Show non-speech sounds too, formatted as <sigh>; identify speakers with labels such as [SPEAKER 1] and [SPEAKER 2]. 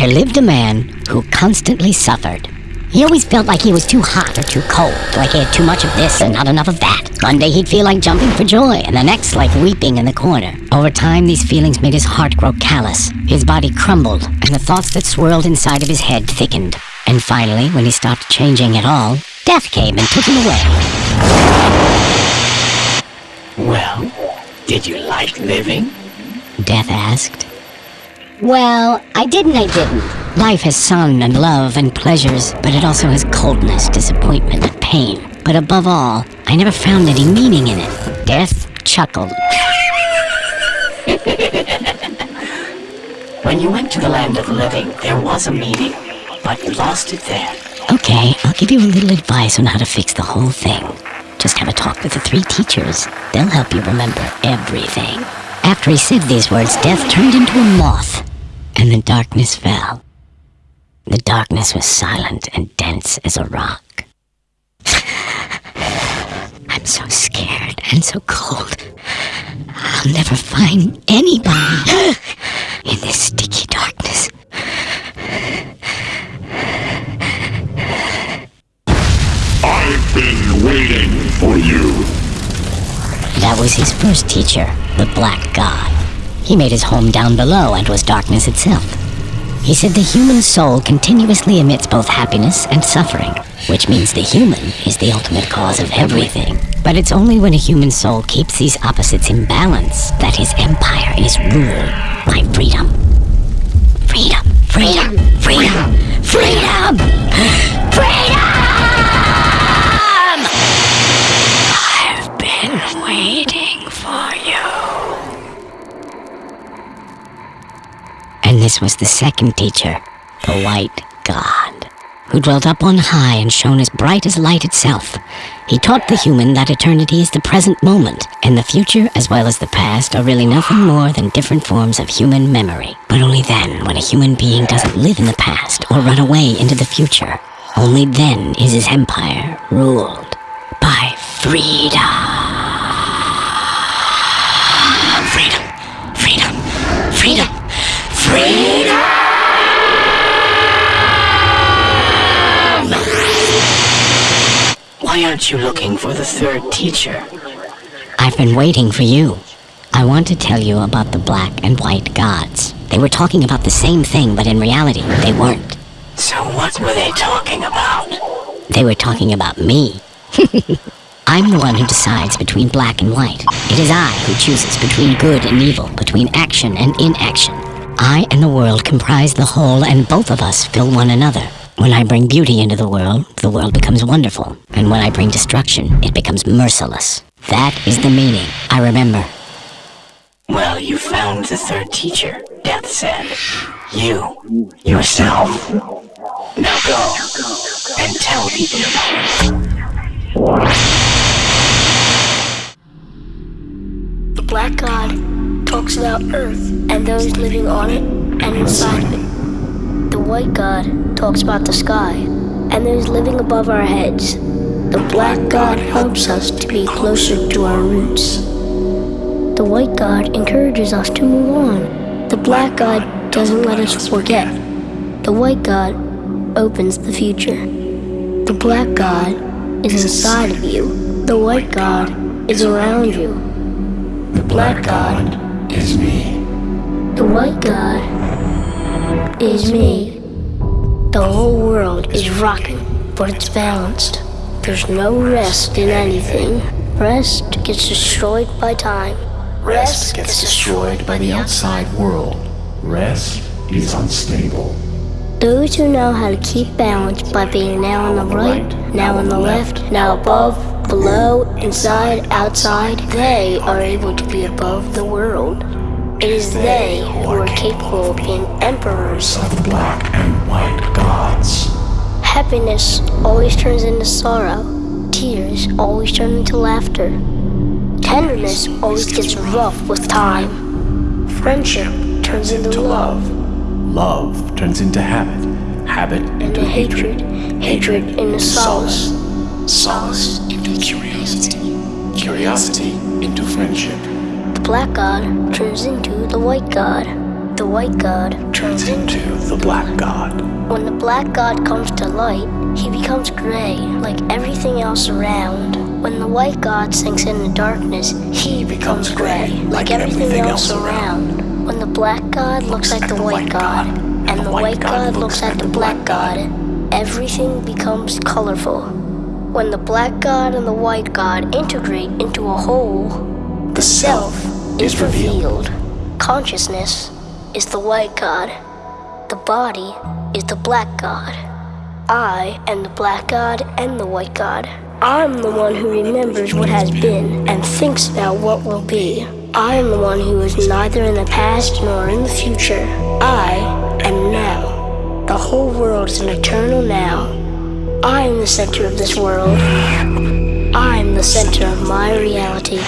[SPEAKER 1] There lived a man who constantly suffered. He always felt like he was too hot or too cold, like he had too much of this and not enough of that. One day he'd feel like jumping for joy, and the next like weeping in the corner. Over time, these feelings made his heart grow callous. His body crumbled, and the thoughts that swirled inside of his head thickened. And finally, when he stopped changing at all, death came and took him away.
[SPEAKER 2] Well, did you like living?
[SPEAKER 1] Death asked. Well, I did and I didn't. Life has sun and love and pleasures, but it also has coldness, disappointment, and pain. But above all, I never found any meaning in it. Death chuckled.
[SPEAKER 2] When you went to the land of the living, there was a meaning, but you lost it there.
[SPEAKER 1] Okay, I'll give you a little advice on how to fix the whole thing. Just have a talk with the three teachers. They'll help you remember everything. After he said these words, Death turned into a moth, and the darkness fell. The darkness was silent and dense as a rock. <sighs> I'm so scared and so cold. I'll never find anybody in this sticky darkness.
[SPEAKER 3] I've been waiting for you.
[SPEAKER 1] That was his first teacher, the Black God. He made his home down below and was darkness itself. He said the human soul continuously emits both happiness and suffering, which means the human is the ultimate cause of everything. But it's only when a human soul keeps these opposites in balance that his empire is ruled by freedom. Freedom, freedom, freedom, freedom, freedom! <gasps> I've was the second teacher, the White God, who dwelt up on high and shone as bright as light itself. He taught the human that eternity is the present moment, and the future as well as the past are really nothing more than different forms of human memory. But only then, when a human being doesn't live in the past or run away into the future, only then is his empire ruled by. Freedom,
[SPEAKER 2] Why aren't you looking for the third teacher?
[SPEAKER 1] I've been waiting for you. I want to tell you about the black and white gods. They were talking about the same thing, but in reality, they weren't.
[SPEAKER 2] So what were they talking about?
[SPEAKER 1] They were talking about me. <laughs> I'm the one who decides between black and white. It is I who chooses between good and evil, between action and inaction. I and the world comprise the whole, and both of us fill one another. When I bring beauty into the world, the world becomes wonderful. And when I bring destruction, it becomes merciless. That is the meaning. I remember.
[SPEAKER 2] Well, you found the third teacher, Death said. You, yourself. Now go, and tell people about it.
[SPEAKER 4] The Black God talks about Earth and those living on it and inside of it. The White God talks about the sky and those living above our heads. The Black God helps us to be closer to our roots. The White God encourages us to move on. The Black God doesn't let us forget. The White God opens the future. The Black God is inside of you. The White God is around you.
[SPEAKER 3] The Black God is me.
[SPEAKER 4] The White God is me. The whole world is rocking, but it's balanced. There's no rest in anything. Rest gets destroyed by time.
[SPEAKER 3] Rest gets destroyed by the outside world. Rest is unstable.
[SPEAKER 4] Those who know how to keep balance by being now on the right, now on the left, now above, below, inside, outside, they are able to be above the world. It is they who are capable of being emperors.
[SPEAKER 3] Of the black and white gods.
[SPEAKER 4] Happiness always turns into sorrow. Tears always turn into laughter. Tenderness always gets rough with time. Friendship turns into love.
[SPEAKER 5] Love turns into habit. Habit
[SPEAKER 4] Into hatred. Hatred into solace.
[SPEAKER 5] Solace into curiosity. Curiosity into friendship.
[SPEAKER 4] The black god turns into the white god. The white god turns into
[SPEAKER 5] the black god.
[SPEAKER 4] When the black god comes to light, he becomes gray like everything else around. When the white god sinks into darkness, he becomes gray like everything else around. When the black god looks at the white god, and the white god looks at the black god, everything becomes colorful. When the black god and the white god integrate into a whole,
[SPEAKER 5] The
[SPEAKER 4] self is revealed. Consciousness is the white god. The body is the black god. I am the black god and the white god. I'm the one who remembers what has been and thinks about what will be. I am the one who is neither in the past nor in the future. I am now. The whole world is an eternal now. I am the center of this world. I am the center of my reality.